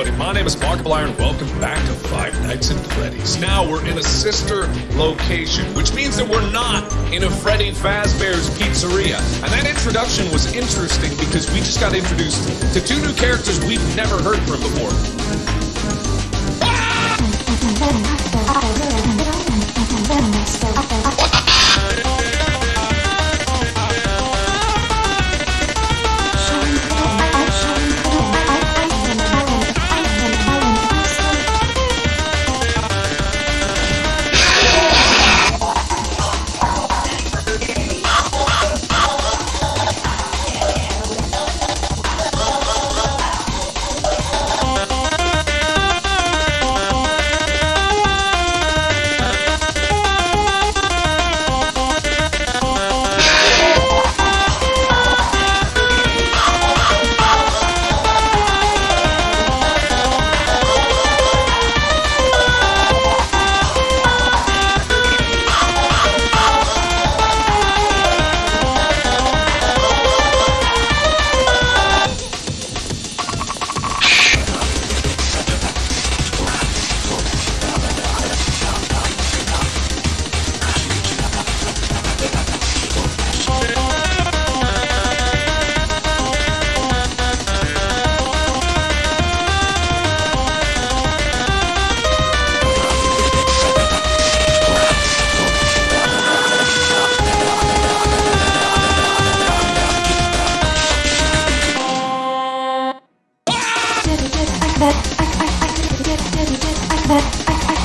everybody, my name is Markiplier and welcome back to Five Nights at Freddy's. Now we're in a sister location, which means that we're not in a Freddy Fazbear's Pizzeria. And that introduction was interesting because we just got introduced to two new characters we've never heard from before. I, I, I,